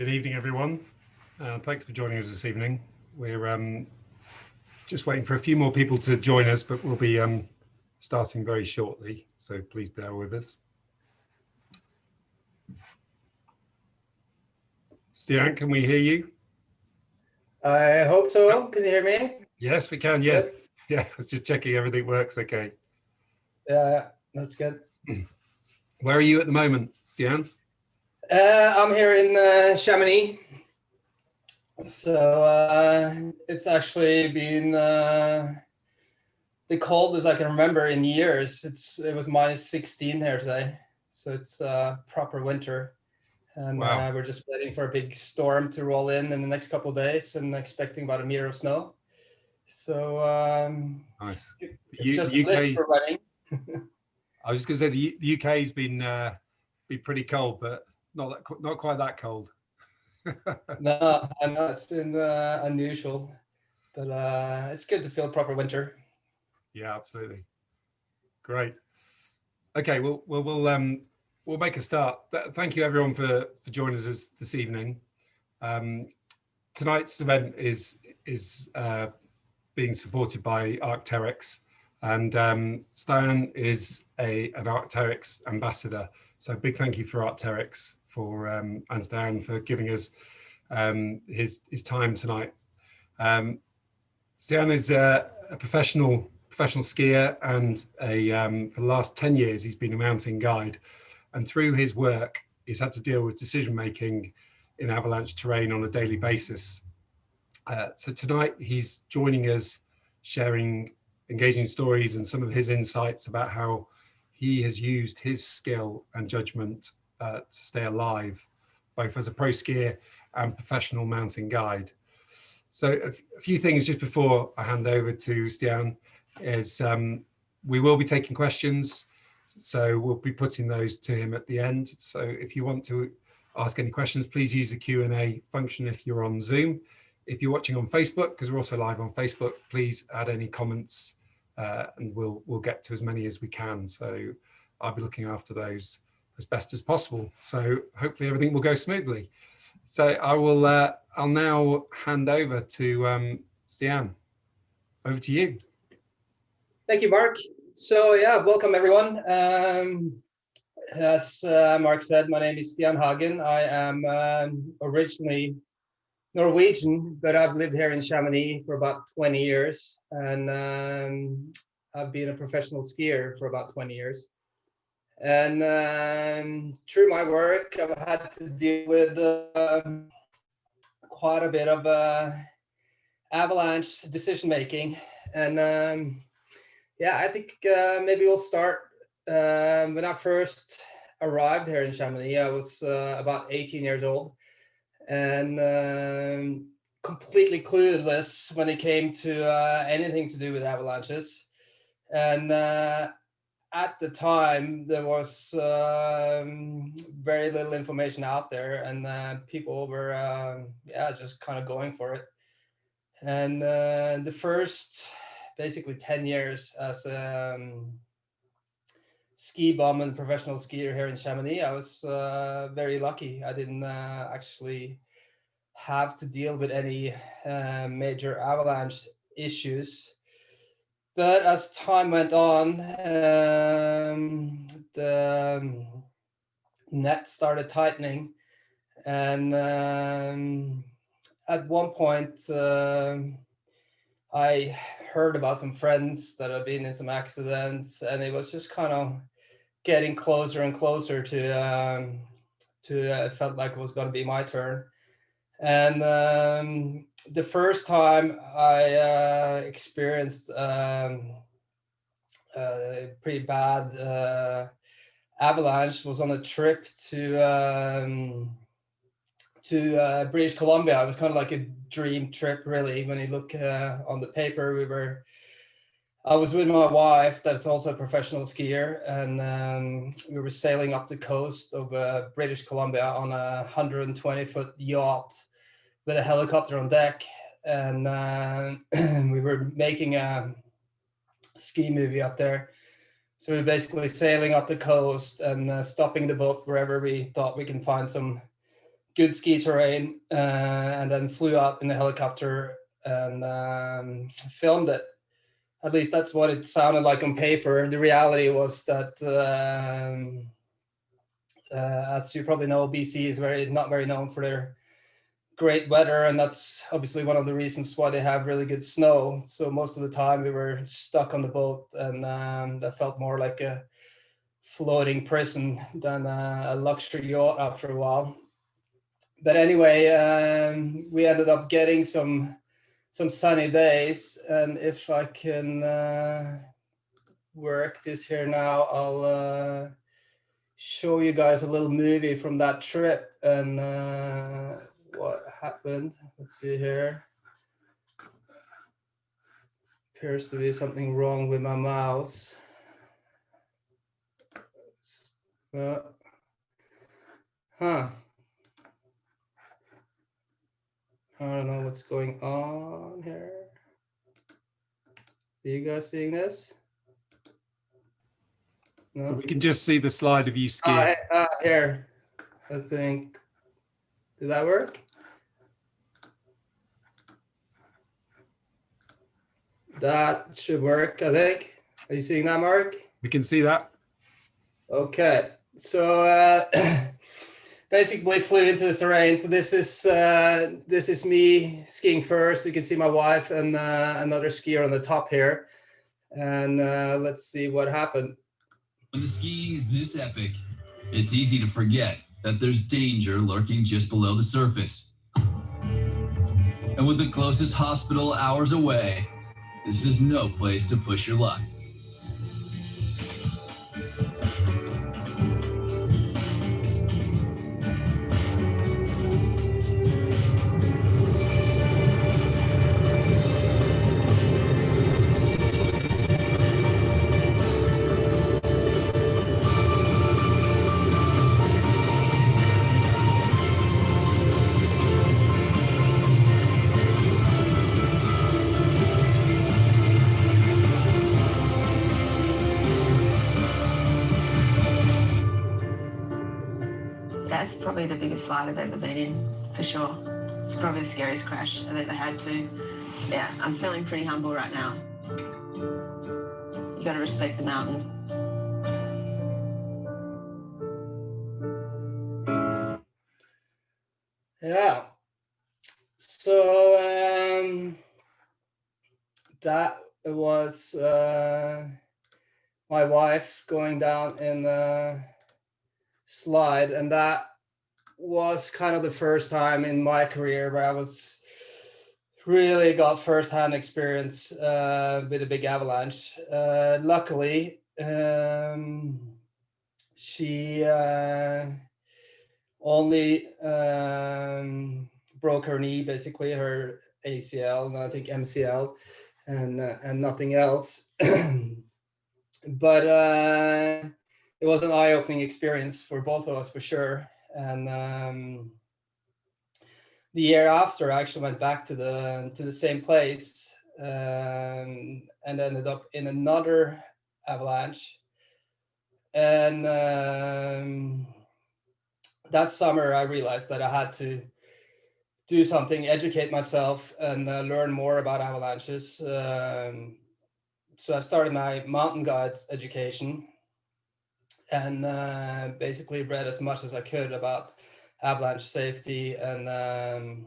Good evening, everyone. Uh, thanks for joining us this evening. We're um, just waiting for a few more people to join us, but we'll be um, starting very shortly, so please bear with us. Stian, can we hear you? I hope so. Can you hear me? Yes, we can. Yeah. Good. Yeah. I was just checking everything works okay. Yeah, that's good. Where are you at the moment, Stian? Uh, I'm here in uh, Chamonix. So uh, it's actually been uh, the coldest I can remember in years. It's It was minus 16 here today. So it's uh, proper winter. And wow. Uh, we're just waiting for a big storm to roll in in the next couple of days and expecting about a meter of snow. So um, nice. U just UK, for running. I was just going to say the, UK has been uh, be pretty cold, but not that not quite that cold. no, I know it's been uh, unusual, but uh, it's good to feel proper winter. Yeah, absolutely. Great. Okay, well, we'll we'll um we'll make a start. Thank you everyone for for joining us this evening. Um, tonight's event is is uh, being supported by Arc'teryx, and um, Stian is a an Arc'teryx ambassador. So big thank you for Arc'teryx for um, and Stian for giving us um, his his time tonight. Um, Stian is a, a, professional professional skier, and a um, for the last ten years he's been a mountain guide, and through his work he's had to deal with decision making in avalanche terrain on a daily basis. Uh, so tonight he's joining us, sharing engaging stories and some of his insights about how he has used his skill and judgment uh, to stay alive, both as a pro skier and professional mountain guide. So a, few things just before I hand over to Stian is um, we will be taking questions. So we'll be putting those to him at the end. So if you want to ask any questions, please use the Q&A function if you're on Zoom. If you're watching on Facebook, because we're also live on Facebook, please add any comments uh, and we'll we'll get to as many as we can. So I'll be looking after those as best as possible. So hopefully everything will go smoothly. So I will uh, I'll now hand over to um, Stian. Over to you. Thank you, Mark. So yeah, welcome everyone. Um, as uh, Mark said, my name is Stian Hagen. I am um, originally Norwegian, but I've lived here in Chamonix for about 20 years, and um, I've been a professional skier for about 20 years. And um, through my work, I've had to deal with uh, quite a bit of uh, avalanche decision making. And um, yeah, I think uh, maybe we'll start um, when I first arrived here in Chamonix. I was uh, about 18 years old and um, completely clueless when it came to uh, anything to do with avalanches. And uh, at the time, there was um, very little information out there, and uh, people were, um, yeah, just kind of going for it. And uh, the first, basically 10 years as a um, ski bum and professional skier here in Chamonix, I was uh, very lucky. I didn't uh, actually have to deal with any uh, major avalanche issues. But as time went on, um, the net started tightening. And um, at one point, uh, I heard about some friends that had been in some accidents, and it was just kind of getting closer and closer to um, to uh, it felt like it was going to be my turn. And um, the first time I uh, experienced um, a pretty bad uh, avalanche was on a trip to um, to uh, British Columbia. It was kind of like a dream trip, really. When you look uh, on the paper, we were I was with my wife, that's also a professional skier, and um, we were sailing up the coast of uh, British Columbia on a 120 foot yacht with a helicopter on deck. And uh, we were making a ski movie up there. So we are basically sailing up the coast and uh, stopping the boat wherever we thought we can find some good ski terrain, uh, and then flew out in the helicopter and um, filmed it. At least that's what it sounded like on paper. The reality was that, um, uh, as you probably know, BC is very not very known for their great weather, and that's obviously one of the reasons why they have really good snow. So most of the time we were stuck on the boat, and um, that felt more like a floating prison than a, a luxury yacht after a while. But anyway, um, we ended up getting some some sunny days. And if I can uh, work this here now, I'll uh, show you guys a little movie from that trip and uh, what happened. Let's see here. Appears to be something wrong with my mouse. Uh, huh. I don't know what's going on here. Are you guys seeing this? No? So we can just see the slide of you skiing. Uh, uh, here, I think. Did that work? That should work, I think. Are you seeing that, Mark? We can see that. Okay, so uh, basically flew into the terrain. So this is uh, this is me skiing first. You can see my wife and uh, another skier on the top here. And uh, let's see what happened. When the skiing is this epic, it's easy to forget that there's danger lurking just below the surface. And with the closest hospital hours away, this is no place to push your luck. The slide I've ever been in, for sure. It's probably the scariest crash I've ever had to. Yeah, I'm feeling pretty humble right now. You gotta respect the mountains. Yeah. So um, that was uh, my wife going down in the slide, and that was kind of the first time in my career where I was really got firsthand experience uh, with a big avalanche. Uh, luckily, um, she uh, only um, broke her knee, basically her ACL, and I think MCL, and uh, and nothing else. but uh, it was an eye-opening experience for both of us, for sure and um, the year after I actually went back to the to the same place um, and ended up in another avalanche. And um, that summer I realized that I had to do something educate myself and uh, learn more about avalanches. Um, so I started my mountain guides education and uh, basically read as much as I could about avalanche safety. And um,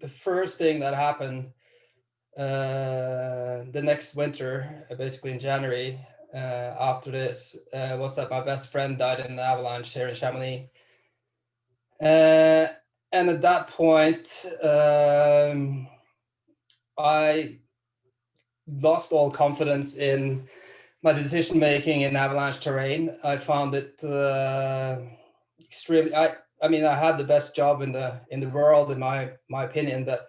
the first thing that happened uh, the next winter, uh, basically in January, uh, after this, uh, was that my best friend died in the avalanche here in Chamonix. Uh, and at that point, um, I lost all confidence in my decision making in avalanche terrain. I found it uh, extremely. I I mean, I had the best job in the in the world, in my my opinion, but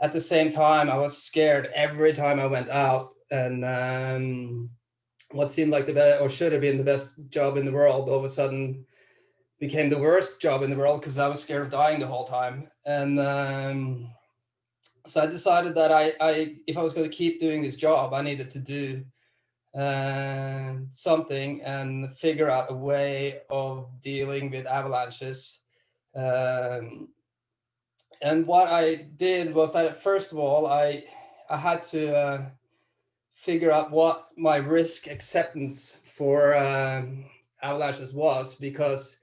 at the same time, I was scared every time I went out. And um, what seemed like the best or should have been the best job in the world, all of a sudden became the worst job in the world because I was scared of dying the whole time. And um, so I decided that I, I if I was going to keep doing this job, I needed to do uh, something and figure out a way of dealing with avalanches Um, and what I did was that first of all, I I had to uh, figure out what my risk acceptance for um, avalanches was because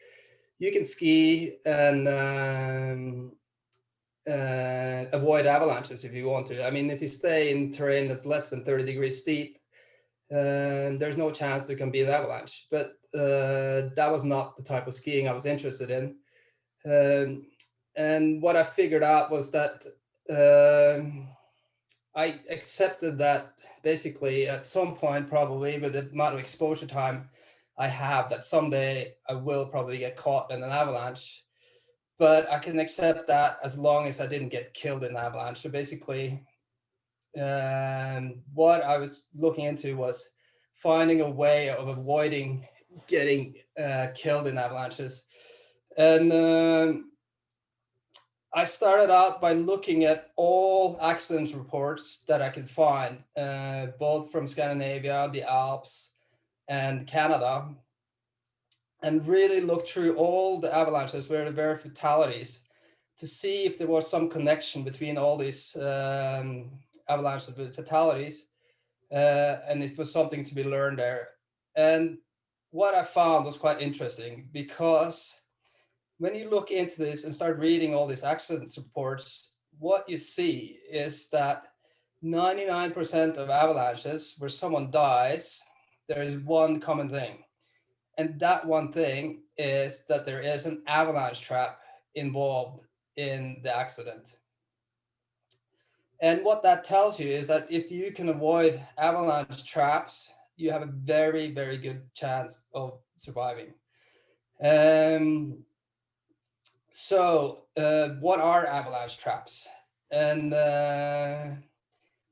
you can ski and um, uh, avoid avalanches if you want to. I mean, if you stay in terrain that's less than 30 degrees steep, uh, there's no chance there can be an avalanche. But uh, that was not the type of skiing I was interested in. Um, and what I figured out was that um, I accepted that basically at some point, probably with the amount of exposure time I have, that someday I will probably get caught in an avalanche. But I can accept that as long as I didn't get killed in an avalanche. So basically, um, what I was looking into was finding a way of avoiding getting uh, killed in avalanches. And um, I started out by looking at all accident reports that I could find, uh, both from Scandinavia, the Alps, and Canada, and really looked through all the avalanches where there were fatalities to see if there was some connection between all these um, avalanches with fatalities, uh, and it was something to be learned there. And what I found was quite interesting because when you look into this and start reading all these accident reports, what you see is that 99% of avalanches where someone dies, there is one common thing. And that one thing is that there is an avalanche trap involved in the accident. And what that tells you is that if you can avoid avalanche traps, you have a very, very good chance of surviving. Um, so uh, what are avalanche traps? And uh,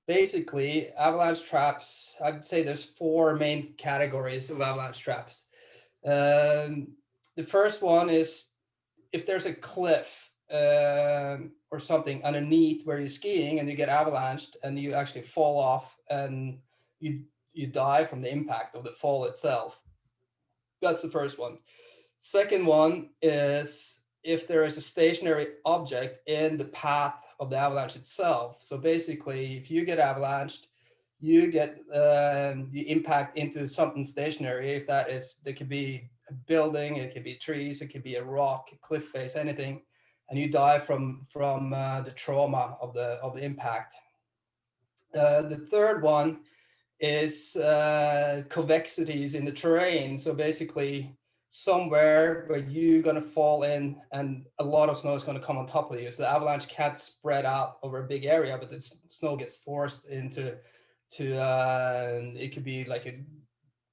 basically avalanche traps, I'd say there's four main categories of avalanche traps. Um, the first one is if there's a cliff um, or something underneath where you're skiing and you get avalanched and you actually fall off and you you die from the impact of the fall itself. That's the first one. Second one is if there is a stationary object in the path of the avalanche itself. So basically, if you get avalanched, you get um, you impact into something stationary. If that is, there could be a building, it could be trees, it could be a rock, a cliff face, anything, and you die from from uh, the trauma of the of the impact. Uh, the third one is uh, convexities in the terrain. So basically, somewhere where you're going to fall in and a lot of snow is going to come on top of you. So the avalanche can't spread out over a big area, but the snow gets forced into, to uh, it could be like a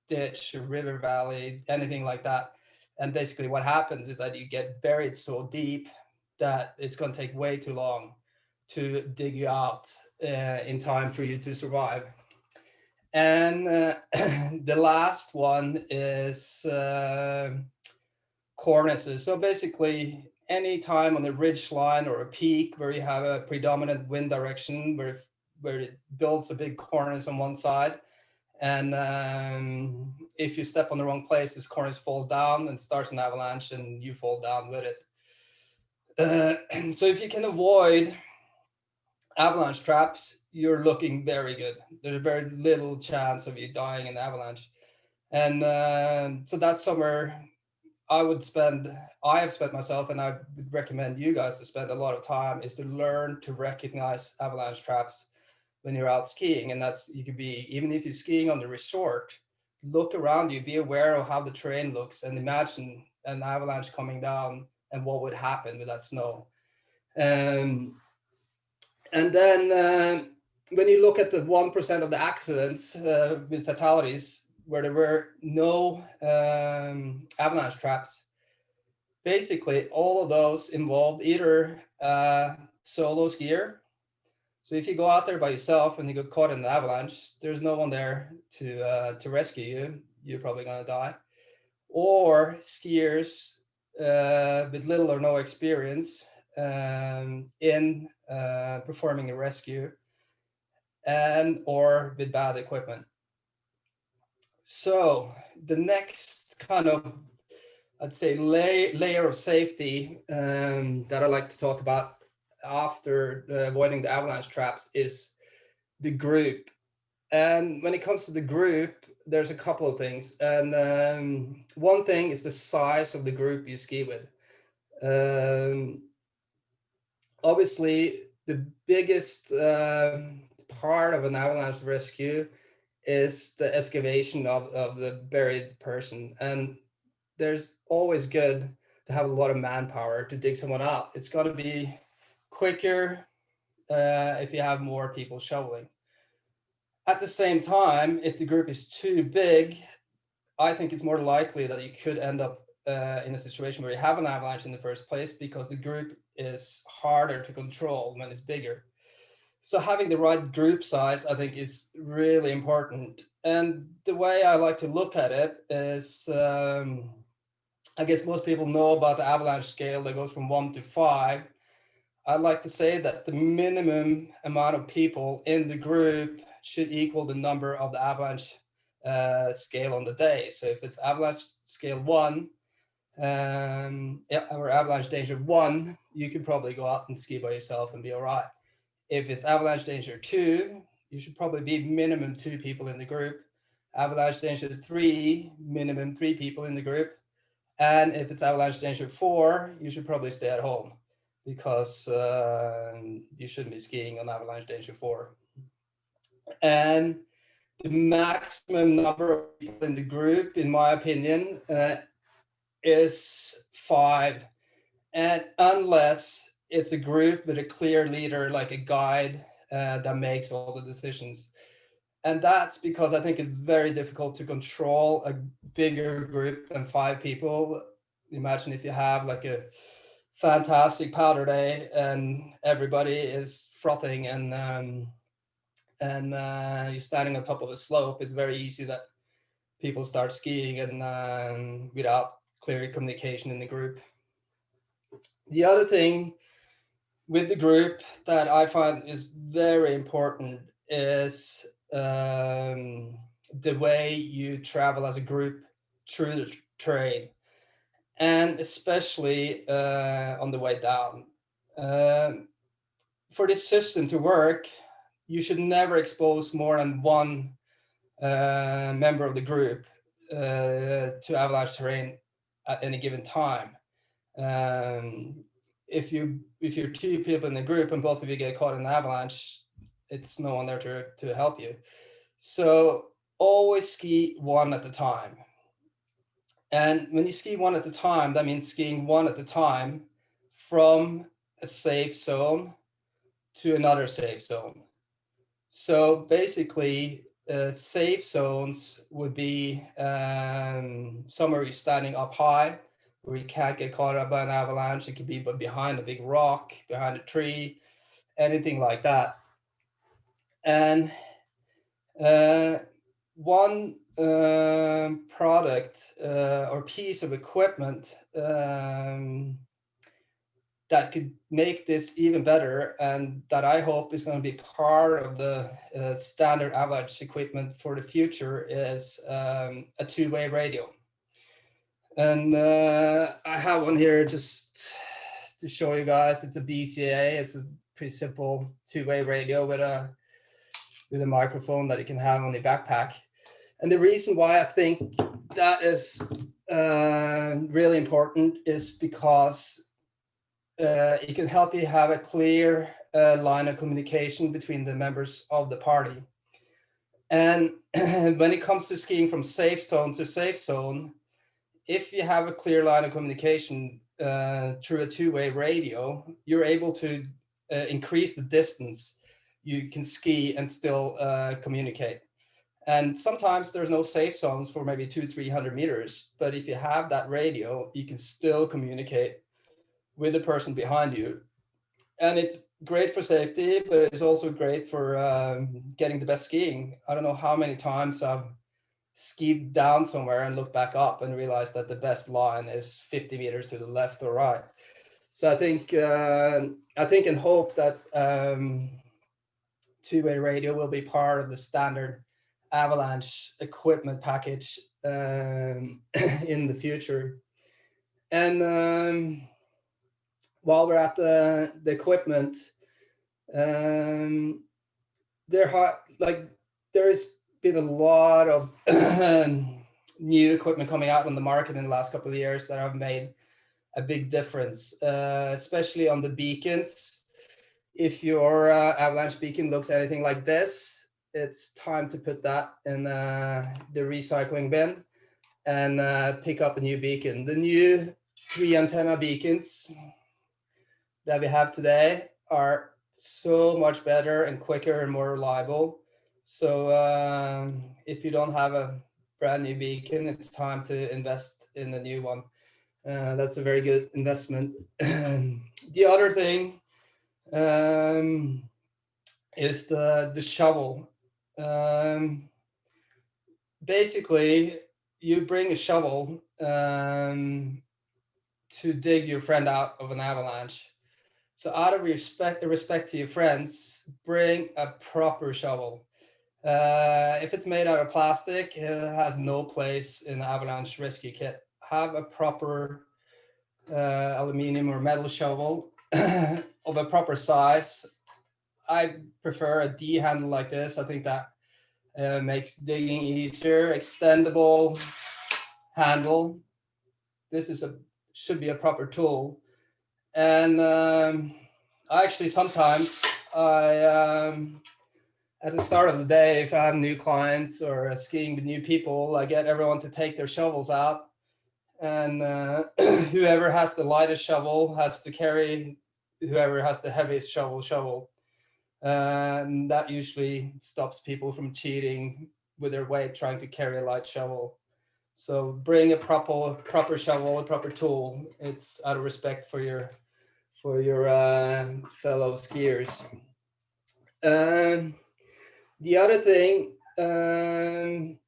ditch, a river valley, anything like that. And basically what happens is that you get buried so deep that it's going to take way too long to dig you out uh, in time for you to survive. And uh, the last one is uh, cornices. So basically, any time on the ridge line or a peak where you have a predominant wind direction where, where it builds a big cornice on one side, and um, if you step on the wrong place, this cornice falls down and starts an avalanche and you fall down with it. Uh, so if you can avoid avalanche traps, you're looking very good. There's very little chance of you dying in avalanche. And uh, so that's somewhere I would spend, I have spent myself and I would recommend you guys to spend a lot of time is to learn to recognize avalanche traps when you're out skiing. And that's, you could be, even if you're skiing on the resort, look around you, be aware of how the terrain looks and imagine an avalanche coming down and what would happen with that snow. Um, and then uh, when you look at the 1% of the accidents uh, with fatalities where there were no um, avalanche traps, basically all of those involved either uh, solo skier. So if you go out there by yourself and you get caught in an avalanche, there's no one there to, uh, to rescue you. You're probably gonna die. Or skiers uh, with little or no experience um, in uh, performing a rescue and or with bad equipment. So the next kind of I'd say lay, layer of safety um, that I like to talk about after uh, avoiding the avalanche traps is the group. And when it comes to the group, there's a couple of things. And um, one thing is the size of the group you ski with. Um, obviously, the biggest uh, part of an avalanche rescue is the excavation of, of the buried person. And there's always good to have a lot of manpower to dig someone out. It's going to be quicker uh, if you have more people shoveling. At the same time, if the group is too big, I think it's more likely that you could end up uh, in a situation where you have an avalanche in the first place because the group is harder to control when it's bigger. So having the right group size, I think is really important. And the way I like to look at it is, um, I guess most people know about the avalanche scale that goes from one to five. I'd like to say that the minimum amount of people in the group should equal the number of the avalanche uh, scale on the day. So if it's avalanche scale one, um, or avalanche danger one, you can probably go out and ski by yourself and be all right. If it's avalanche danger two, you should probably be minimum two people in the group. Avalanche danger three, minimum three people in the group. And if it's avalanche danger four, you should probably stay at home because uh, you shouldn't be skiing on avalanche danger four. And the maximum number of people in the group, in my opinion, uh, is five. And unless it's a group with a clear leader, like a guide uh, that makes all the decisions. And that's because I think it's very difficult to control a bigger group than five people. Imagine if you have like a fantastic powder day and everybody is frothing and um, and uh, you're standing on top of a slope, it's very easy that people start skiing and um, without clear communication in the group. The other thing with the group that I find is very important is um, the way you travel as a group through the terrain, and especially uh, on the way down. Um, for this system to work, you should never expose more than one uh, member of the group uh, to avalanche terrain at any given time. Um, if you if you're two people in the group and both of you get caught in an avalanche, it's no one there to, to help you. So always ski one at a time. And when you ski one at a time, that means skiing one at a time from a safe zone to another safe zone. So basically, uh, safe zones would be um, somewhere you're standing up high, where you can't get caught up by an avalanche. It could be but behind a big rock, behind a tree, anything like that. And uh, one uh, product uh, or piece of equipment um, that could make this even better and that I hope is going to be part of the uh, standard avalanche equipment for the future is um, a two-way radio. And uh, I have one here just to show you guys. It's a BCA. It's a pretty simple two-way radio with a with a microphone that you can have on your backpack. And the reason why I think that is uh, really important is because uh, it can help you have a clear uh, line of communication between the members of the party. And when it comes to skiing from safe zone to safe zone, if you have a clear line of communication uh, through a two-way radio, you're able to uh, increase the distance you can ski and still uh, communicate. And sometimes there's no safe zones for maybe two, 300 meters. But if you have that radio, you can still communicate with the person behind you. And it's great for safety, but it's also great for um, getting the best skiing. I don't know how many times I've skied down somewhere and looked back up and realized that the best line is 50 meters to the left or right. So I think uh, I think and hope that um, two-way radio will be part of the standard avalanche equipment package um, in the future. and um, while we're at the, the equipment, um, there ha- like there's been a lot of new equipment coming out on the market in the last couple of years that have made a big difference, uh, especially on the beacons. If your uh, avalanche beacon looks anything like this, it's time to put that in uh, the recycling bin and uh, pick up a new beacon. The new three antenna beacons that we have today are so much better and quicker and more reliable. So um, if you don't have a brand new beacon, it's time to invest in a new one. Uh, that's a very good investment. the other thing um, is the, the shovel. Um, basically, you bring a shovel um, to dig your friend out of an avalanche. So out of respect, respect to your friends, bring a proper shovel. Uh, if it's made out of plastic, it has no place in the avalanche rescue kit. Have a proper uh, aluminium or metal shovel of a proper size. I prefer a D handle like this. I think that uh, makes digging easier. Extendable handle. This is a should be a proper tool. And um, I actually sometimes I um, at the start of the day, if I have new clients or skiing with new people, I get everyone to take their shovels out. And uh, whoever has the lightest shovel has to carry whoever has the heaviest shovel shovel. and that usually stops people from cheating with their weight trying to carry a light shovel. So bring a proper proper shovel, a proper tool. It's out of respect for your for your uh, fellow skiers. Um, the other thing um,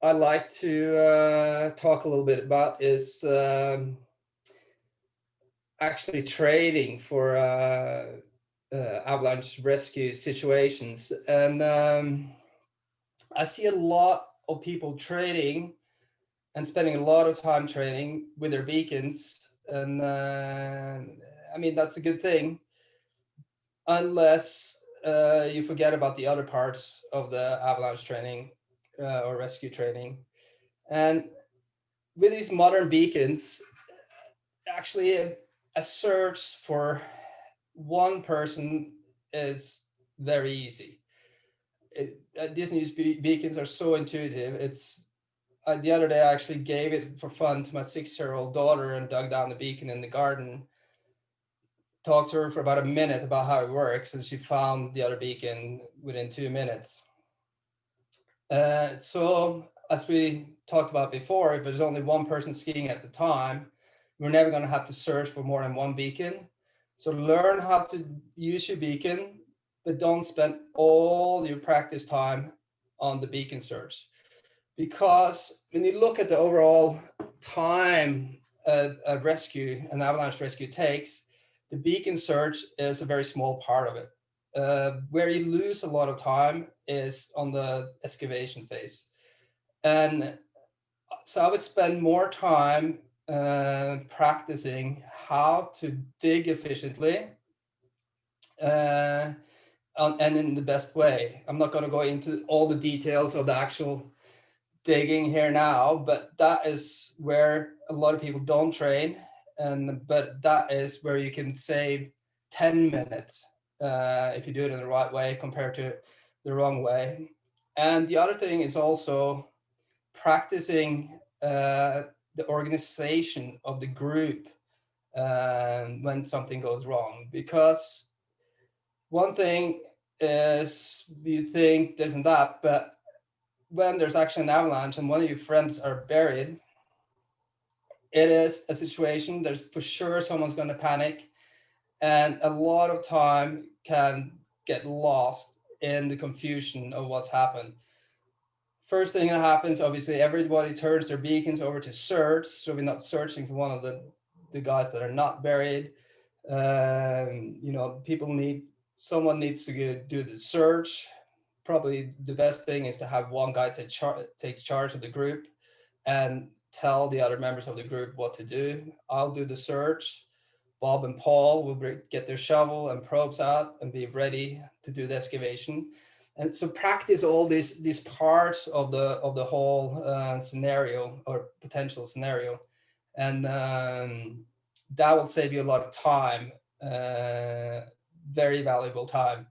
I like to uh, talk a little bit about is um, actually trading for uh, uh, avalanche rescue situations. And um, I see a lot of people trading and spending a lot of time training with their beacons. And uh, I mean, that's a good thing, unless uh, you forget about the other parts of the avalanche training uh, or rescue training. And with these modern beacons, actually a, a search for one person is very easy. It, uh, Disney's be beacons are so intuitive. It's uh, the other day I actually gave it for fun to my six-year-old daughter and dug down the beacon in the garden talked to her for about a minute about how it works and she found the other beacon within two minutes. Uh, so as we talked about before, if there's only one person skiing at the time, we're never going to have to search for more than one beacon. So learn how to use your beacon, but don't spend all your practice time on the beacon search. Because when you look at the overall time a, a rescue, an avalanche rescue takes, the beacon search is a very small part of it. Uh, where you lose a lot of time is on the excavation phase. And so I would spend more time uh, practicing how to dig efficiently uh, and in the best way. I'm not going to go into all the details of the actual digging here now, but that is where a lot of people don't train and but that is where you can save 10 minutes uh, if you do it in the right way compared to the wrong way. And the other thing is also practicing uh, the organization of the group uh, when something goes wrong. Because one thing is you think this and that, but when there's actually an avalanche and one of your friends are buried, it is a situation there's for sure someone's going to panic and a lot of time can get lost in the confusion of what's happened. First thing that happens obviously everybody turns their beacons over to search so we're not searching for one of the the guys that are not buried. Um, you know people need someone needs to do the search. Probably the best thing is to have one guy take, char take charge of the group and tell the other members of the group what to do. I'll do the search. Bob and Paul will get their shovel and probes out and be ready to do the excavation. And so practice all these these parts of the of the whole uh, scenario or potential scenario, and um, that will save you a lot of time, uh, very valuable time.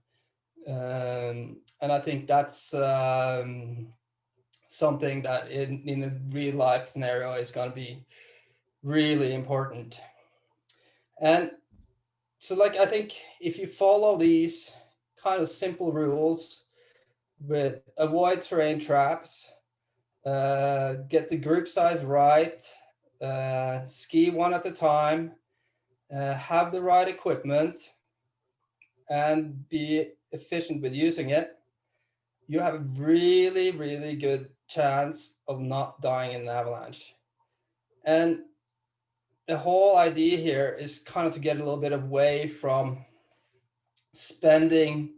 Um, and I think that's um, something that in, in a real life scenario is going to be really important. And so like, I think if you follow these kind of simple rules with avoid terrain traps, uh, get the group size right, uh, ski one at a time, uh, have the right equipment, and be efficient with using it, you have a really, really good chance of not dying in an avalanche. And the whole idea here is kind of to get a little bit away from spending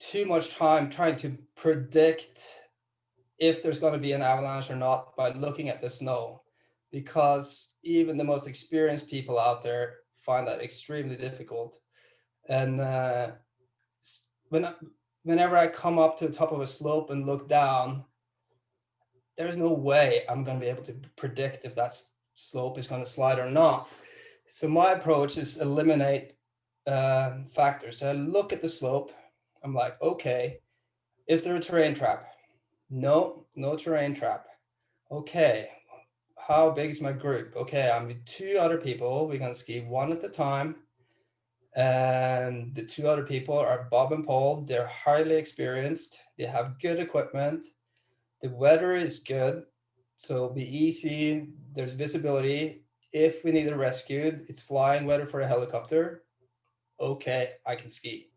too much time trying to predict if there's going to be an avalanche or not by looking at the snow because even the most experienced people out there find that extremely difficult and uh, when whenever I come up to the top of a slope and look down, there's no way I'm going to be able to predict if that slope is going to slide or not. So my approach is eliminate uh, factors. So I look at the slope. I'm like, okay, is there a terrain trap? No, no terrain trap. Okay, how big is my group? Okay, I'm with two other people. We're going to ski one at a time and the two other people are Bob and Paul. They're highly experienced. They have good equipment. The weather is good, so it'll be easy. There's visibility. If we need a rescue, it's flying weather for a helicopter. Okay, I can ski.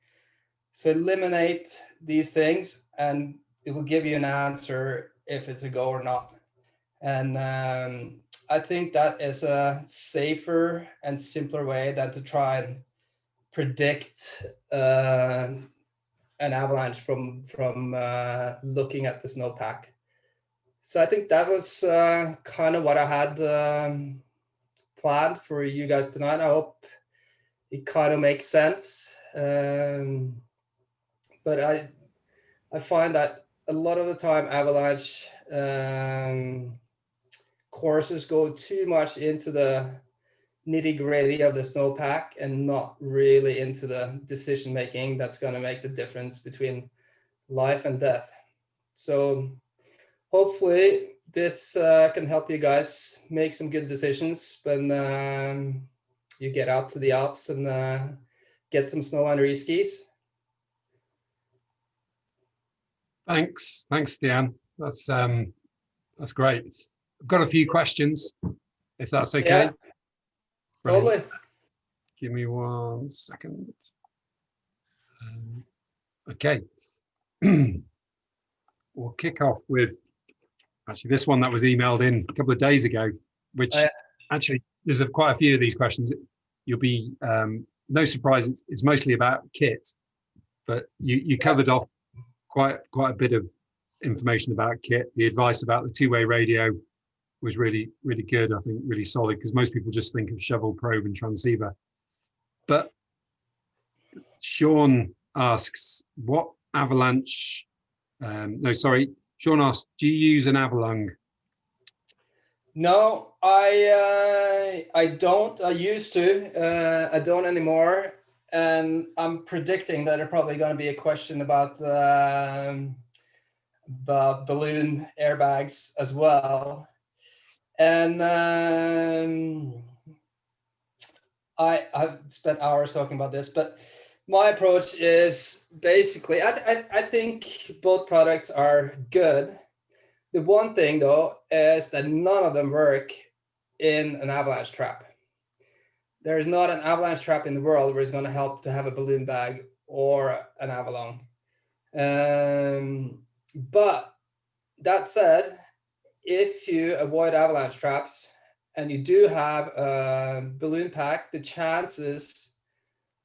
So eliminate these things and it will give you an answer if it's a go or not. And um, I think that is a safer and simpler way than to try and predict uh, an avalanche from from uh, looking at the snowpack. So I think that was uh, kind of what I had um, planned for you guys tonight. I hope it kind of makes sense. Um, but I I find that a lot of the time avalanche um, courses go too much into the nitty gritty of the snowpack and not really into the decision making that's going to make the difference between life and death. So hopefully this uh, can help you guys make some good decisions when um, you get out to the Alps and uh, get some snow under your skis. Thanks, thanks, Stian. That's um, that's great. I've got a few questions, if that's okay. Yeah. Totally. Give me one second. Um, okay. we'll kick off with actually this one that was emailed in a couple of days ago, which Oh, yeah. actually there's a, quite a few of these questions. You'll be um, no surprise. It's, it's mostly about kit, but you you covered off quite quite a bit of information about kit. The advice about the two-way radio was really really good. I think really solid because most people just think of shovel, probe, and transceiver. But Sean asks, what avalanche? Um, no, sorry. Sean asks, do you use an Avalung? No, I uh, I don't. I used to. Uh, I don't anymore. And I'm predicting that there's probably going to be a question about um, about balloon airbags as well. And um, I I've spent hours talking about this, but my approach is basically I I, I think both products are good. The one thing though is that none of them work in an avalanche trap. There is not an avalanche trap in the world where it's going to help to have a balloon bag or an AvaLung. Um, but that said, if you avoid avalanche traps and you do have a balloon pack, the chances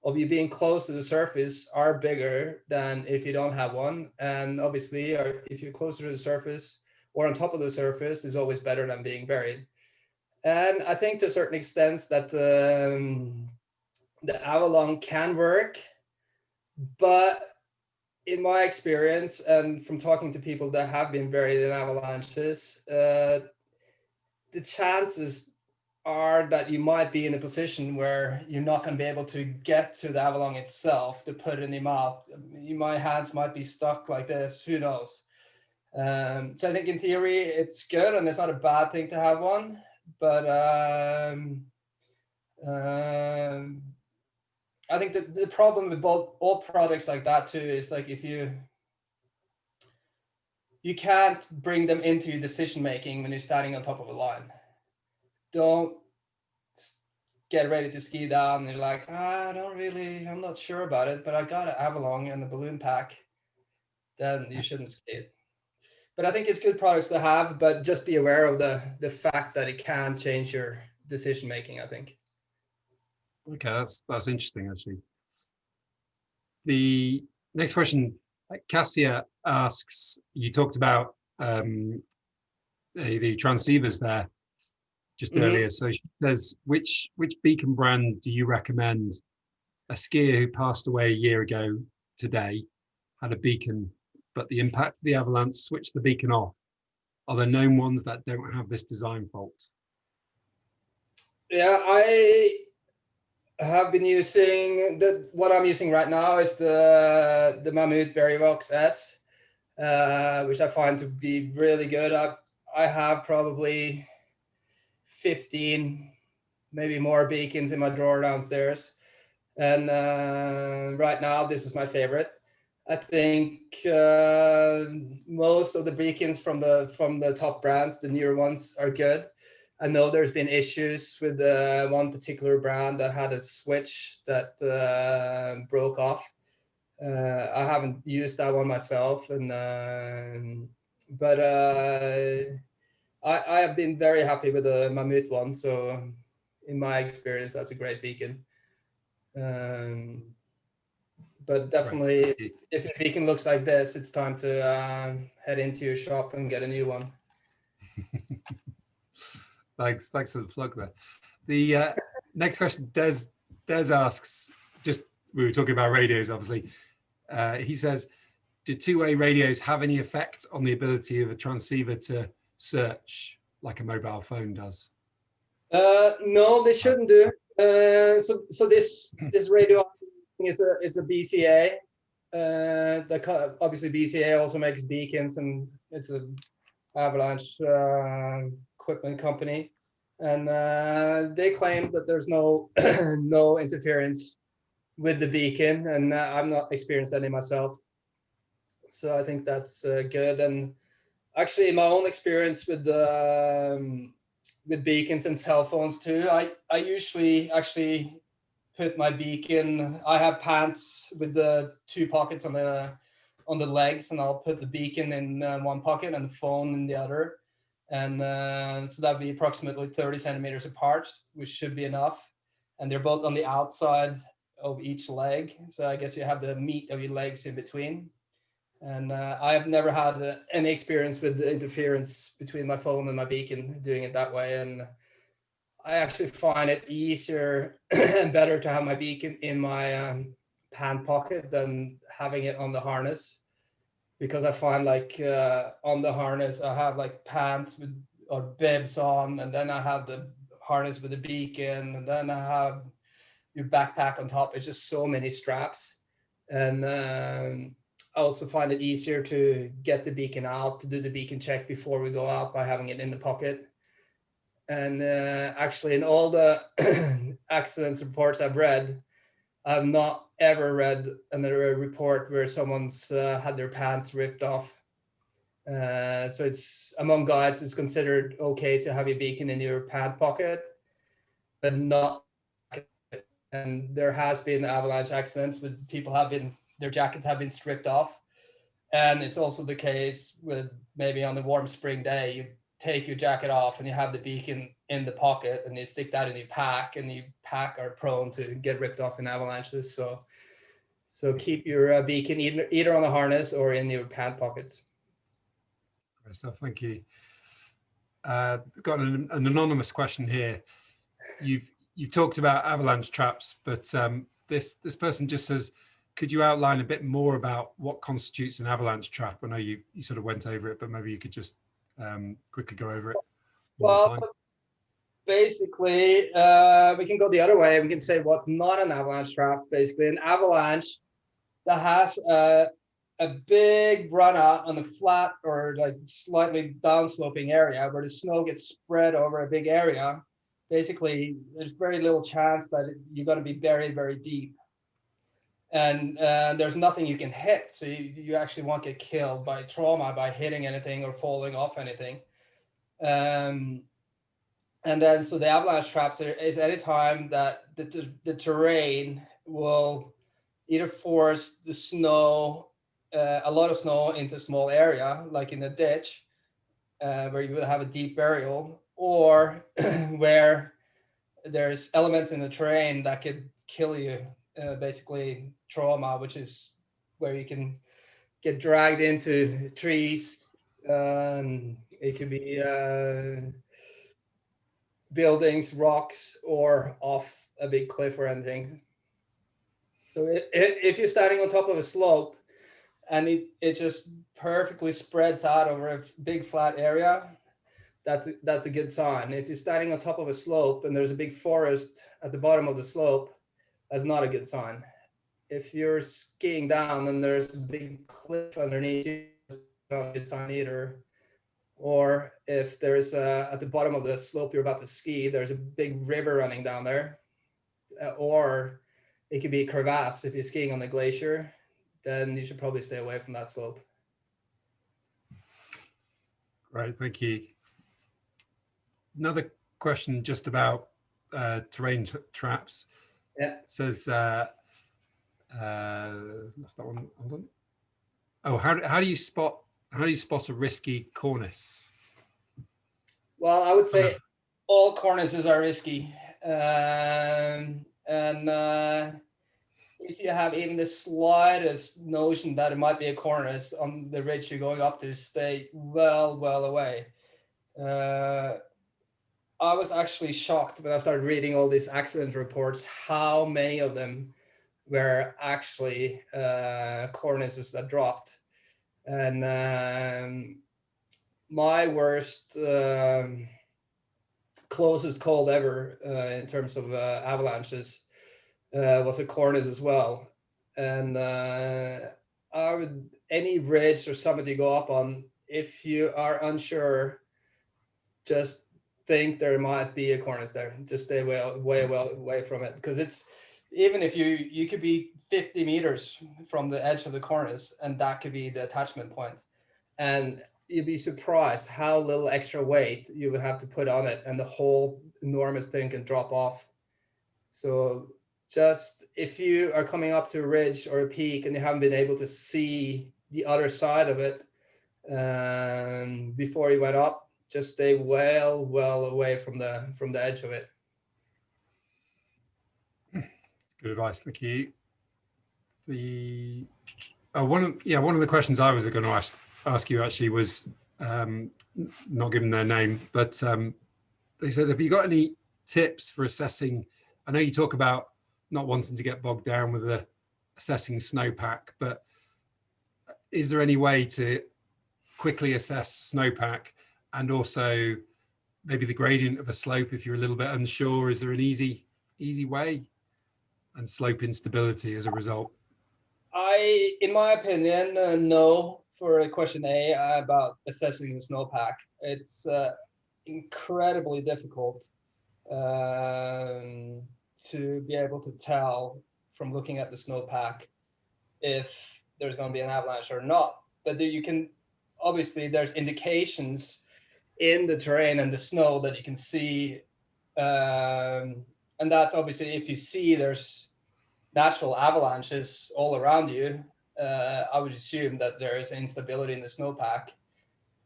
of you being close to the surface are bigger than if you don't have one. And obviously, if you're closer to the surface, or on top of the surface is always better than being buried. And I think to a certain extent that um, the AvaLung can work, but in my experience and from talking to people that have been buried in avalanches, uh, the chances are that you might be in a position where you're not going to be able to get to the AvaLung itself to put in your mouth. My hands might be stuck like this, who knows? Um, so I think in theory it's good and it's not a bad thing to have one, but um, um, I think the, the problem with both all products like that too is like if you you can't bring them into your decision making when you're standing on top of a line. Don't get ready to ski down. And you're like, ah, I don't really, I'm not sure about it, but I got an AvaLung and a balloon pack. Then you shouldn't ski it. But I think it's good products to have, but just be aware of the the fact that it can change your decision making. I think. Okay, that's that's interesting actually. The next question, Cassia asks, you talked about um, the, the transceivers there just Mhm. earlier. So she says, which which beacon brand do you recommend? A skier who passed away a year ago today had a beacon, but the impact of the avalanche switched the beacon off. Are there known ones that don't have this design fault? Yeah, I have been using the what I'm using right now is the the Mammut Barryvox S, uh, which I find to be really good. I I have probably 15, maybe more beacons in my drawer downstairs, and uh, right now this is my favorite. I think uh, most of the beacons from the from the top brands, the newer ones, are good. I know there's been issues with uh, one particular brand that had a switch that uh, broke off. Uh, I haven't used that one myself, and um, but uh, I, I have been very happy with the Mammut one. So, in my experience, that's a great beacon. Um, but definitely, if your beacon looks like this, it's time to uh, head into your shop and get a new one. Thanks, thanks for the plug there. The uh, next question, Des Des asks, just we were talking about radios, obviously. Uh, he says, do two-way radios have any effect on the ability of a transceiver to search like a mobile phone does? Uh, no, they shouldn't do. Uh, so, so this this radio is a it's a BCA. Uh, the obviously BCA also makes beacons, and it's a avalanche uh, equipment company, and uh, they claim that there's no no interference with the beacon, and uh, I'm not experienced any myself. So I think that's uh, good. And actually, in my own experience with um, with beacons and cell phones too. I, I usually actually put my beacon, I have pants with the two pockets on the on the legs and I'll put the beacon in uh, one pocket and the phone in the other. And uh, so that'd be approximately 30 centimeters apart, which should be enough. And they're both on the outside of each leg. So I guess you have the meat of your legs in between. And uh, I have never had uh, any experience with the interference between my phone and my beacon doing it that way. And I actually find it easier and better to have my beacon in my um, pant pocket than having it on the harness. Because I find like uh, on the harness, I have like pants with or bibs on, and then I have the harness with the beacon, and then I have your backpack on top. It's just so many straps. And um, also find it easier to get the beacon out to do the beacon check before we go out by having it in the pocket. And uh, actually, in all the accidents reports I've read, I've not ever read another report where someone's uh, had their pants ripped off. Uh, so it's among guides, it's considered okay to have your beacon in your pant pocket, but not. And there has been avalanche accidents with people have been their jackets have been stripped off. And it's also the case with maybe on the warm spring day, you take your jacket off and you have the beacon in the pocket and you stick that in your pack and your pack are prone to get ripped off in avalanches. So, so keep your uh, beacon either, either on the harness or in your pant pockets. Great stuff. Thank you. Uh, got an, an anonymous question here. You've you've talked about avalanche traps, but um, this this person just says, could you outline a bit more about what constitutes an avalanche trap? I know you you sort of went over it, but maybe you could just um, quickly go over it. Well, basically, uh, we can go the other way. We can say what's not an avalanche trap. Basically, an avalanche that has a, a big run out on a flat or like slightly downsloping area where the snow gets spread over a big area. Basically, there's very little chance that you're going to be buried very deep. And uh, there's nothing you can hit. So you, you actually won't get killed by trauma by hitting anything or falling off anything. Um, and then so the avalanche traps is any time that the, the, the terrain will either force the snow, uh, a lot of snow into a small area, like in a ditch, uh, where you will have a deep burial, or where there's elements in the terrain that could kill you, uh, basically trauma, which is where you can get dragged into trees. Um, it could be uh, buildings, rocks, or off a big cliff or anything. So if, if you're standing on top of a slope and it, it just perfectly spreads out over a big flat area, that's a, that's a good sign. If you're standing on top of a slope and there's a big forest at the bottom of the slope, that's not a good sign. If you're skiing down and there's a big cliff underneath you, that's not a good sign either or if there's uh, at the bottom of the slope you're about to ski, there's a big river running down there, uh, or it could be a crevasse. If you're skiing on the glacier, then you should probably stay away from that slope. Right, thank you. Another question just about uh, terrain traps. Yeah. Says, uh, uh, what's that one? Hold on. Oh, how, do- how do you spot, how do you spot a risky cornice? Well, I would say all cornices are risky, um, and uh, if you have even the slightest notion that it might be a cornice on the ridge you're going up to, stay well, well away. Uh, I was actually shocked when I started reading all these accident reports, how many of them were actually uh, cornices that dropped. And um, my worst, um, closest cold ever uh, in terms of uh, avalanches uh, was a cornice as well. And uh, I would, any ridge or summit you go up on, if you are unsure, just think there might be a cornice there. Just stay way, way, well away from it because it's even if you you could be 50 meters from the edge of the cornice, and that could be the attachment point, and you'd be surprised how little extra weight you would have to put on it, and the whole enormous thing can drop off. So just if you are coming up to a ridge or a peak and you haven't been able to see the other side of it um, before you went up, just stay well, well away from the from the edge of it. Good advice, thank you. The oh, one of yeah, one of the questions I was going to ask ask you actually was um, not given their name, but um, they said, have you got any tips for assessing? I know you talk about not wanting to get bogged down with the assessing snowpack, but is there any way to quickly assess snowpack and also maybe the gradient of a slope if you're a little bit unsure? Is there an easy easy way? and slope instability as a result? I, in my opinion, uh, no for question A uh, about assessing the snowpack. It's uh, incredibly difficult um, to be able to tell from looking at the snowpack if there's going to be an avalanche or not. But you can obviously there's indications in the terrain and the snow that you can see um, and that's obviously if you see there's natural avalanches all around you, uh, I would assume that there is instability in the snowpack.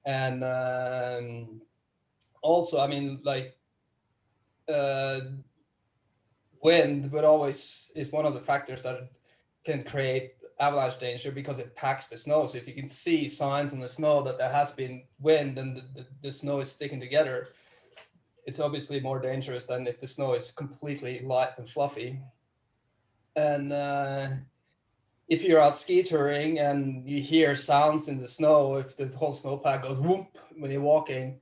And um, also, I mean, like uh, wind would always is one of the factors that can create avalanche danger because it packs the snow. So if you can see signs in the snow that there has been wind and the, the, the snow is sticking together, it's obviously more dangerous than if the snow is completely light and fluffy. And uh, if you're out ski touring and you hear sounds in the snow, if the whole snowpack goes whoop when you're walking,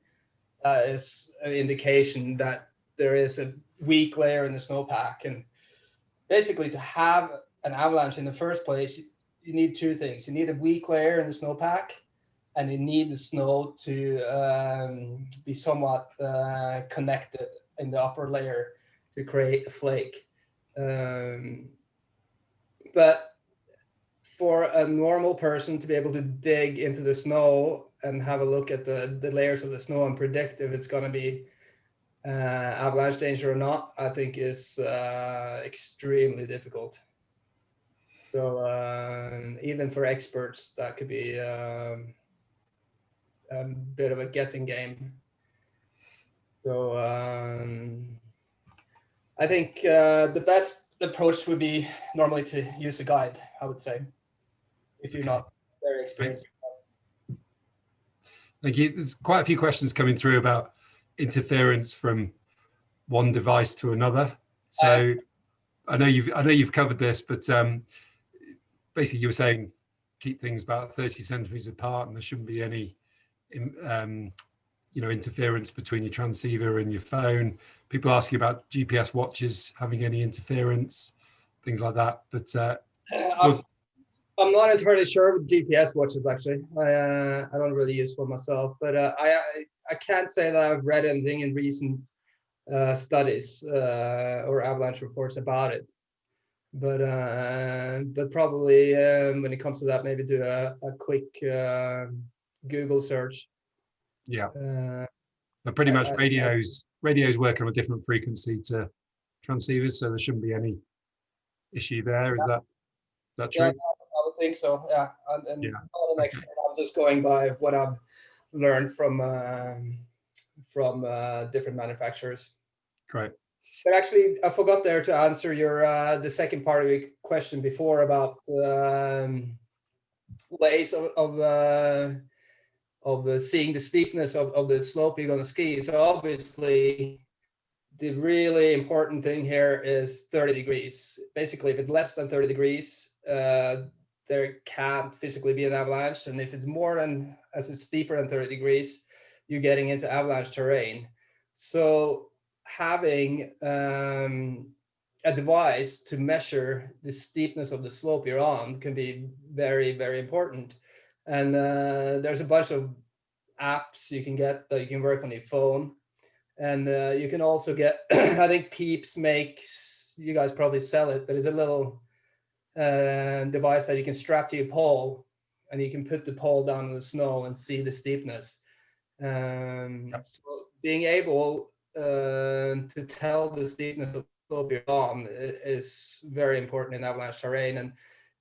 that is an indication that there is a weak layer in the snowpack. And basically to have an avalanche in the first place, you need two things. You need a weak layer in the snowpack and you need the snow to um, be somewhat uh, connected in the upper layer to create a flake. Um, but for a normal person to be able to dig into the snow and have a look at the, the layers of the snow and predict if it's going to be uh, avalanche danger or not, I think is uh, extremely difficult. So um, even for experts, that could be um, a bit of a guessing game. So um, I think uh, the best approach would be normally to use a guide, I would say, if you're not very experienced. Thank you. There's quite a few questions coming through about interference from one device to another. So I know you've I know you've covered this, but um, basically you were saying keep things about 30 centimeters apart and there shouldn't be any um, you know interference between your transceiver and your phone. People ask you about GPS watches having any interference, things like that. But uh, I'm, I'm not entirely sure with GPS watches actually. I uh, I don't really use one myself, but uh, I, I I can't say that I've read anything in recent uh, studies uh, or avalanche reports about it. But uh, but probably um, when it comes to that, maybe do a, a quick uh, Google search. Yeah. Uh, but pretty much radios radios work on a different frequency to transceivers, so there shouldn't be any issue there. Is that is that true? Yeah, I would think so. Yeah, and, and yeah. I'm just going by what I've learned from uh, from uh, different manufacturers. Great. But actually, I forgot there to answer your uh, the second part of your question before about um, ways of of, uh, of uh, seeing the steepness of, of the slope you're going to ski. So obviously, the really important thing here is 30 degrees. Basically, if it's less than 30 degrees, uh, there can't physically be an avalanche. And if it's more than, as it's steeper than 30 degrees, you're getting into avalanche terrain. So having um, a device to measure the steepness of the slope you're on can be very, very important. And uh, there's a bunch of apps you can get that you can work on your phone. And uh, you can also get, I think Pieps makes, you guys probably sell it, but it's a little uh, device that you can strap to your pole and you can put the pole down in the snow and see the steepness. Um, yep. So being able to tell the steepness of the slope is very important in avalanche terrain, and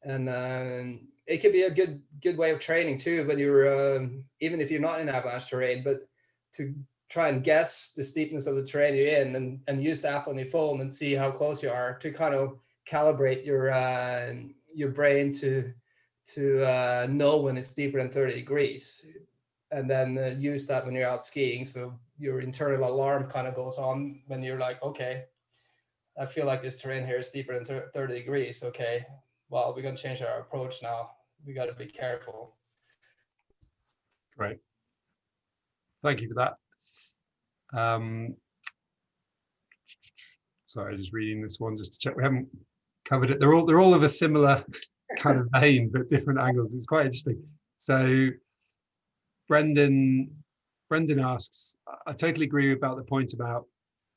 and um, it can be a good good way of training too. When you're um, even if you're not in avalanche terrain, but to try and guess the steepness of the terrain you're in, and and use the app on your phone and see how close you are to kind of calibrate your uh, your brain to to uh, know when it's deeper than 30 degrees and then uh, use that when you're out skiing. So your internal alarm kind of goes on when you're like, okay, I feel like this terrain here is deeper than 30 degrees. Okay, well, we're going to change our approach now. We got to be careful. Great. Thank you for that. Um, sorry, just reading this one just to check. We haven't covered it. They're all they're all of a similar kind of vein, but different angles. It's quite interesting. So Brendan Brendan asks, I totally agree about the point about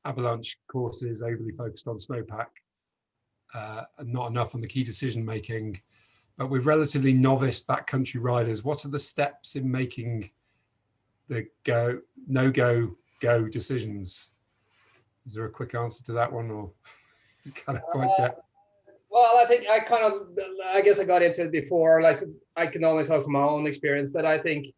avalanche courses overly focused on snowpack uh, and not enough on the key decision making. But with relatively novice backcountry riders, what are the steps in making the go, no go, go decisions? Is there a quick answer to that one or kind of quite uh, Well, I think I kind of, I guess I got into it before, like I can only talk from my own experience, but I think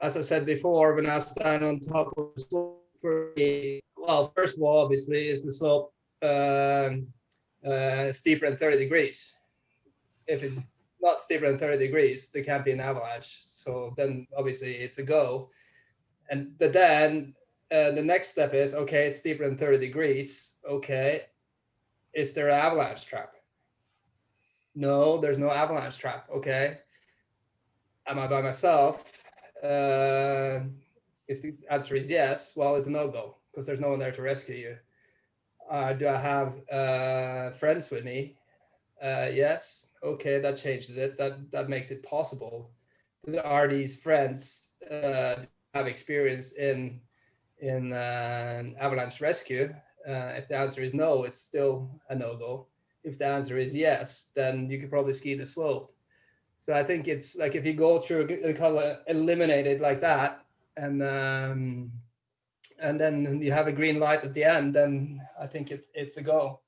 as I said before, when I stand on top of the slope, for me, well, first of all, obviously, is the slope um, uh, steeper than 30 degrees. If it's not steeper than 30 degrees, there can't be an avalanche. So then obviously it's a go. And but then uh, the next step is okay, it's steeper than 30 degrees. Okay, is there an avalanche trap? No, there's no avalanche trap. Okay, am I by myself? Uh, if the answer is yes, well, it's a no go because there's no one there to rescue you. Uh, do I have uh, friends with me? Uh, yes. Okay, that changes it. That that makes it possible. Are these friends uh, have experience in in uh, avalanche rescue? Uh, if the answer is no, it's still a no go. If the answer is yes, then you could probably ski the slope. So I think it's like if you go through kind of eliminate it like that, and um, and then you have a green light at the end, then I think it, it's a go.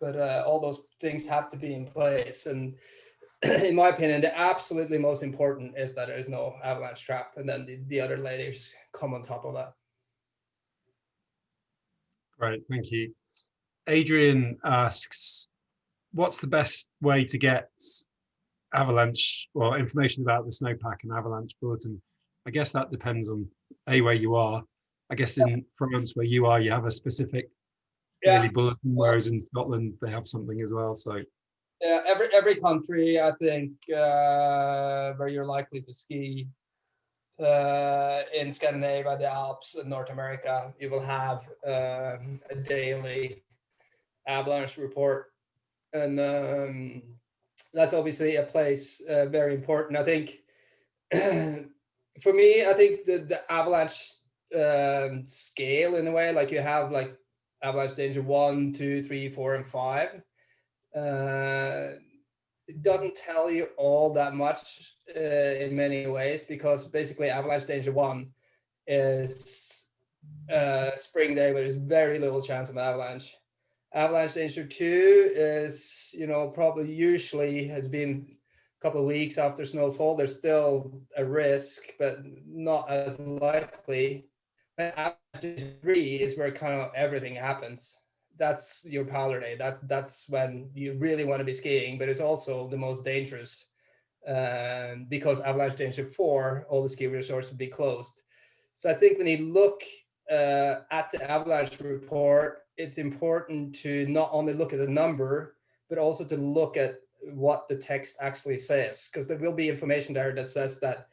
But uh, all those things have to be in place. And in my opinion, the absolutely most important is that there is no avalanche trap, and then the, the other layers come on top of that. Great, thank you. Adrian asks, what's the best way to get avalanche or information about the snowpack and avalanche bulletin? I guess that depends on a where you are. I guess in France where you are, you have a specific Yeah. daily bulletin, whereas in Scotland they have something as well. So Yeah, every every country, I think, uh, where you're likely to ski uh, in Scandinavia, the Alps, and North America, you will have um, a daily avalanche report, and um, that's obviously a place uh, very important. I think for me, I think the the avalanche um, scale in a way, like you have like avalanche danger one, two, three, four, and five uh, it doesn't tell you all that much uh, in many ways because basically avalanche danger one is uh, spring day where there's very little chance of avalanche. Avalanche danger two is, you know, probably usually has been a couple of weeks after snowfall. There's still a risk, but not as likely. And avalanche three is where kind of everything happens that's your powder day. That that's when you really want to be skiing, but it's also the most dangerous um, because avalanche danger four, all the ski resorts will be closed. So I think when you look uh, at the avalanche report, it's important to not only look at the number, but also to look at what the text actually says, because there will be information there that says that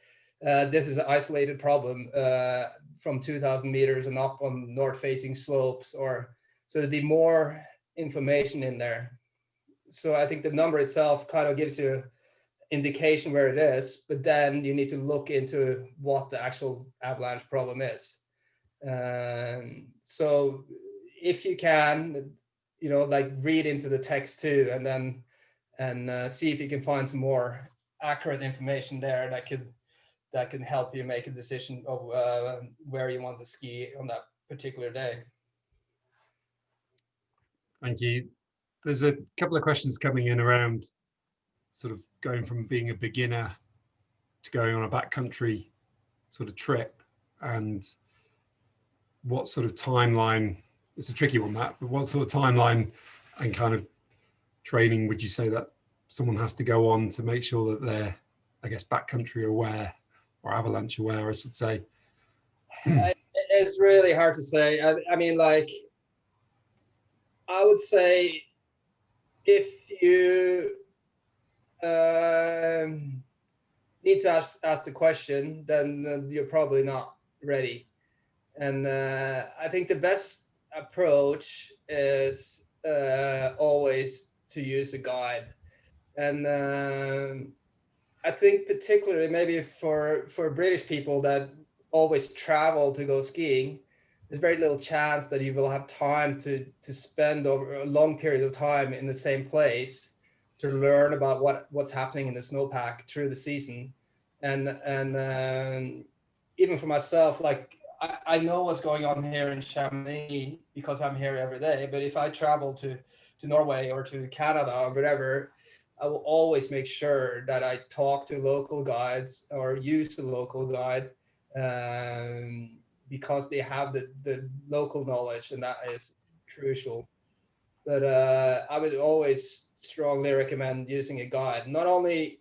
uh, this is an isolated problem uh, from 2000 meters and up on north facing slopes or so there'd be more information in there. So I think the number itself kind of gives you indication where it is, but then you need to look into what the actual avalanche problem is. Um, so if you can, you know, like read into the text too, and then and uh, see if you can find some more accurate information there that could that can help you make a decision of uh, where you want to ski on that particular day. thank you. There's a couple of questions coming in around sort of going from being a beginner to going on a backcountry sort of trip and what sort of timeline, it's a tricky one that, but what sort of timeline and kind of training would you say that someone has to go on to make sure that they're, I guess, backcountry aware or avalanche aware, I should say? It's really hard to say. I, I mean, like, I would say if you um, need to ask, ask the question, then you're probably not ready. And uh, I think the best approach is uh, always to use a guide. And um, I think particularly maybe for for British people that always travel to go skiing, there's very little chance that you will have time to to spend over a long period of time in the same place to learn about what what's happening in the snowpack through the season. And and um, even for myself, like I, I know what's going on here in Chamonix because I'm here every day. But if I travel to to Norway or to Canada or whatever, I will always make sure that I talk to local guides or use a local guide um, because they have the, the local knowledge and that is crucial. but uh, I would always strongly recommend using a guide, not only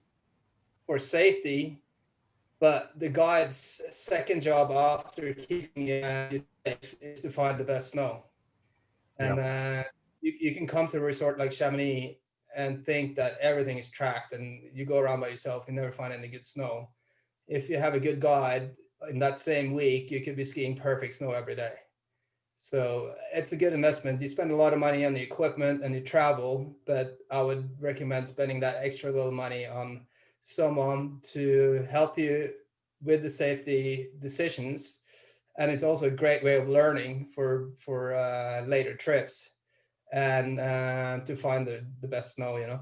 for safety, but the guide's second job after keeping you safe is to find the best snow. And uh, you, you can come to a resort like Chamonix and think that everything is tracked and you go around by yourself and never find any good snow. If you have a good guide in that same week, you could be skiing perfect snow every day. So it's a good investment. You spend a lot of money on the equipment and you travel, but I would recommend spending that extra little money on someone to help you with the safety decisions. And it's also a great way of learning for, for uh, later trips and uh, to find the, the best snow, you know?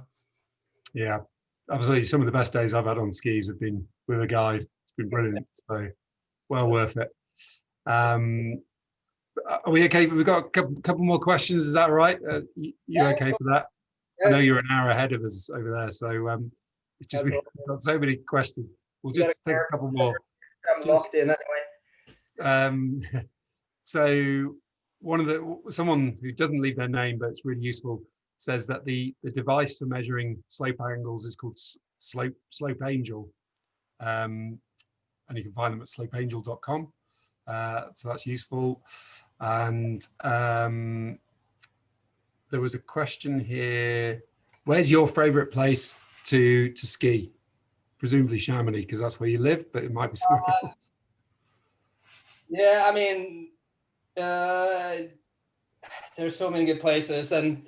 Yeah, obviously some of the best days I've had on skis have been with a guide. It's been brilliant, so well worth it. Um, are we okay? We've got a couple, couple more questions. Is that right? Uh, you, you Yeah. okay for that? I know you're an hour ahead of us over there, so um, it's just we've got so many questions. We'll You just take a couple more. I'm locked in anyway. Um, so one of the someone who doesn't leave their name, but it's really useful, says that the the device for measuring slope angles is called Slope Slope Angel, um, and you can find them at slopeangel.com. Uh, so that's useful. And um, there was a question here: Where's your favourite place to to ski? Presumably Chamonix, because that's where you live, but it might be somewhere Uh, else. Yeah, I mean, uh, there's so many good places, and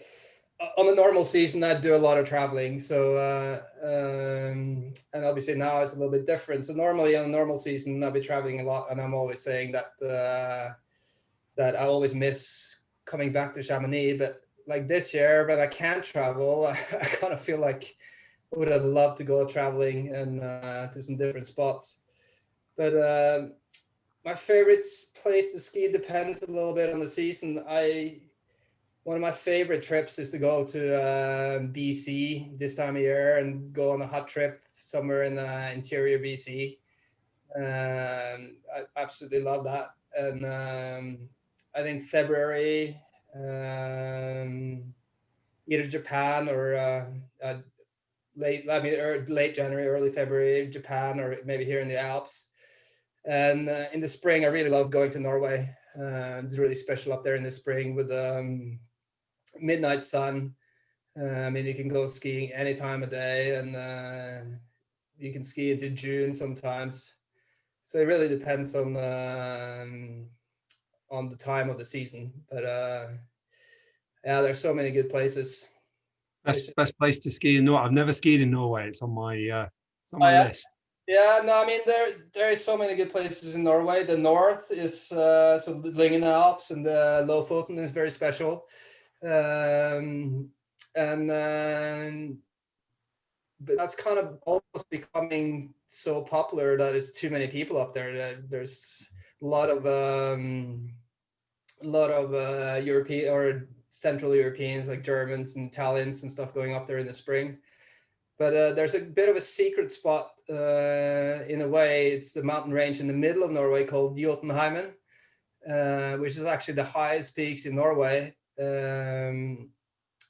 on a normal season, I do a lot of traveling. So, uh, um, and obviously now it's a little bit different. So normally on a normal season, I'll be traveling a lot, and I'm always saying that uh, that I always miss coming back to Chamonix. But like this year, when I can't travel, I, kind of feel like I would have loved to go traveling and uh, to some different spots. But um, my favorite place to ski depends a little bit on the season. I one of my favorite trips is to go to um BC this time of year and go on a hot trip somewhere in the interior BC. Um, I absolutely love that, and um, I think February, um, either Japan or uh, uh, late, I mean, er, late January, early February, Japan, or maybe here in the Alps. And uh, in the spring, I really love going to Norway. Uh, it's really special up there in the spring with the um, midnight sun. Uh, I mean, you can go skiing any time of day, and uh, you can ski into June sometimes. So it really depends on um, on the time of the season. But uh, yeah, there's so many good places. Best best place to ski in Norway. I've never skied in Norway. It's on my uh, it's on Oh, my yeah? list. Yeah, no, I mean there there is so many good places in Norway. The north is uh, so the Lyngen Alps and the Lofoten is very special, um, and um, but that's kind of almost becoming so popular that it's too many people up there. That there's a lot of um, a lot of uh, European or Central Europeans like Germans and Italians and stuff going up there in the spring but uh, there's a bit of a secret spot uh, in a way. It's the mountain range in the middle of Norway called Jotunheimen, uh, which is actually the highest peaks in Norway. Um,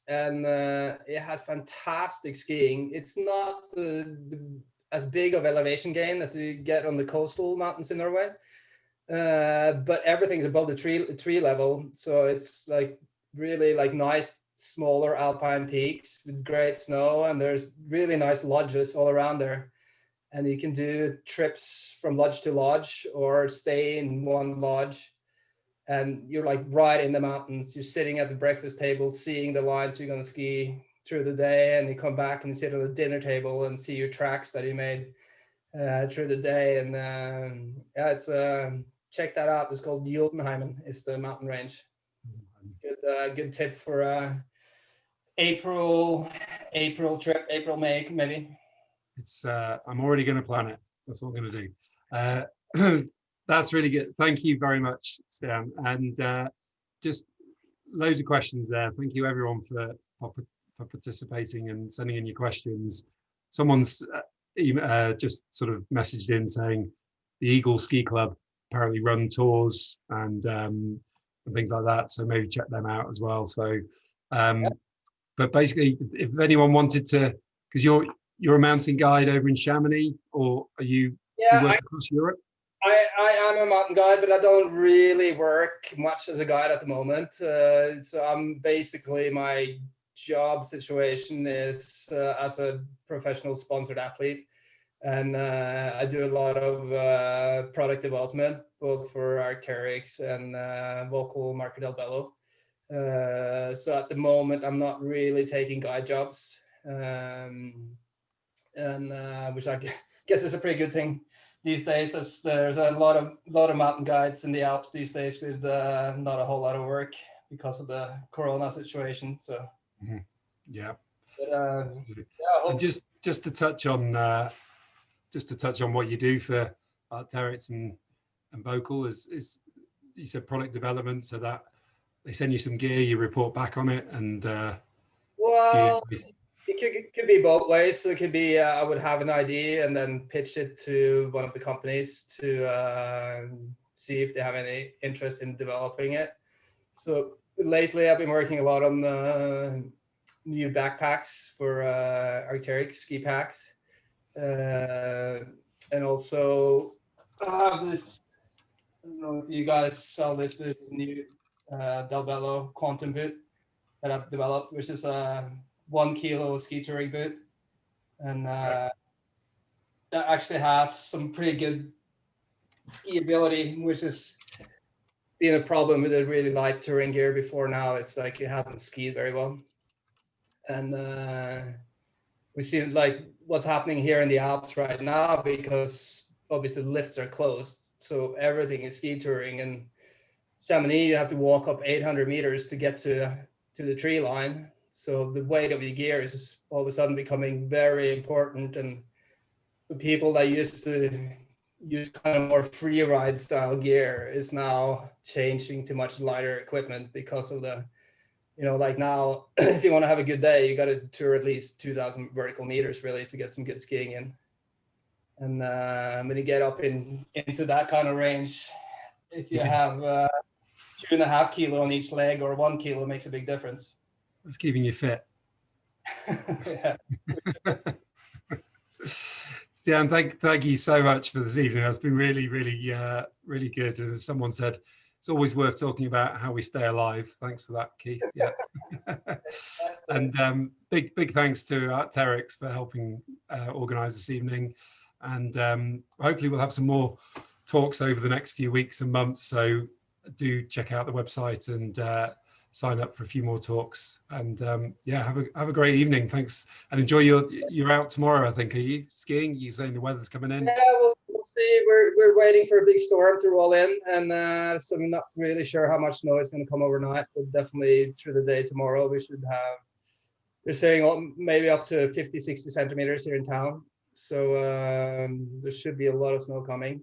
and uh, it has fantastic skiing. It's not the, the, as big of elevation gain as you get on the coastal mountains in Norway, uh, but everything's above the tree tree level, so it's like really like nice smaller alpine peaks with great snow and there's really nice lodges all around there. And you can do trips from lodge to lodge or stay in one lodge. And you're like right in the mountains. You're sitting at the breakfast table seeing the lines you're going to ski through the day and you come back and sit on the dinner table and see your tracks that you made uh, through the day. And um, yeah it's uh, check that out. It's called Jotunheimen it's the mountain range uh, good tip for uh april april trip april may maybe It's uh, I'm already going to plan it. That's what I'm going to do. Uh, that's really good. Thank you very much, Stian. And uh, just loads of questions there. Thank you everyone for for, for participating and sending in your questions. Someone's uh, uh, just sort of messaged in saying the Eagle Ski Club apparently run tours and um, and things like that. So maybe check them out as well. So Um, but basically, if if anyone wanted to, because you're you're a mountain guide over in Chamonix, or are you, Yeah, you I, work across Europe? I, I am a mountain guide, but I don't really work much as a guide at the moment. Uh, so I'm basically my job situation is uh, as a professional sponsored athlete, and uh, I do a lot of uh, product development both for Arcteryx and uh, Völkl Marker Del Bello. Uh, so at the moment, I'm not really taking guide jobs, um, and uh, which I guess is a pretty good thing these days as there's a lot of lot of mountain guides in the Alps these days with uh, not a whole lot of work because of the corona situation. So Yeah. but, uh, yeah, And hope, just just to touch on uh, just to touch on what you do for Arcteryx and and Völkl is is you said product development, so that they send you some gear, you report back on it, and uh, well, you- it could, it could be both ways. So it could be uh, I would have an idea and then pitch it to one of the companies to uh, see if they have any interest in developing it. So lately, I've been working a lot on the new backpacks for uh, ski packs, uh, and also I have this. I don't know if you guys saw this, but a new uh, Quantum boot that I've developed, which is a one kilo ski touring boot, and uh, that actually has some pretty good ski ability, which is been a problem with the really light touring gear before now. It's like it hasn't skied very well, and uh, we see like what's happening here in the Alps right now because obviously lifts are closed, so everything is ski touring and. Chamonix, you have to walk up 800 meters to get to to the tree line. So the weight of your gear is all of a sudden becoming very important. And the people that used to use kind of more free ride style gear is now changing to much lighter equipment because of the, you know, like now, if you want to have a good day, you got to tour at least 2000 vertical meters really to get some good skiing in. And uh, when you get up in into that kind of range, if you have uh, two and a half kilo on each leg or one kilo makes a big difference. it's keeping you fit. yeah. Stian, thank thank you so much for this evening. That's been really, really, uh, really good. And as someone said, it's always worth talking about how we stay alive. Thanks for that, Keith. Yeah. and um, big, big thanks to Arcteryx for helping uh, organise this evening. And um, hopefully we'll have some more talks over the next few weeks and months. So do check out the website and uh, sign up for a few more talks. And um, yeah, have a have a great evening. Thanks, and enjoy your. You're out tomorrow, I think. Are you skiing? You saying the weather's coming in? We'll see. We're, we're waiting for a big storm to roll in, and uh, so I'm not really sure how much snow is going to come overnight, but definitely through the day tomorrow we should have. They're saying maybe up to 50, 60 centimeters here in town, so um, there should be a lot of snow coming.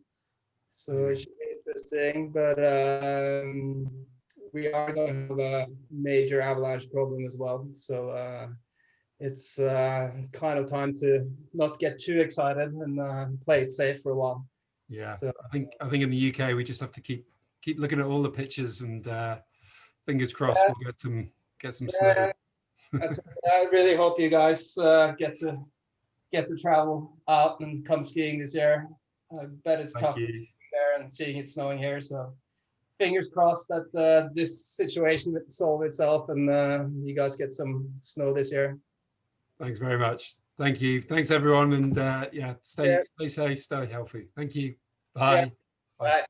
So it should be interesting, but um, we are going to have a major avalanche problem as well. So. Uh, it's uh, kind of time to not get too excited and uh, play it safe for a while. Yeah, So I think I think in the UK we just have to keep keep looking at all the pictures and uh, fingers crossed Yeah. we'll get some get some snow. yeah, that's- I really hope you guys uh, get to get to travel out and come skiing this year. I bet it's Thank tough you. there and seeing it snowing here. So fingers crossed that uh, this situation will solve itself and uh, you guys get some snow this year. Thanks very much. Thank you. Thanks everyone, and uh, yeah, stay Yeah. stay safe, stay healthy. Thank you. Bye. Bye.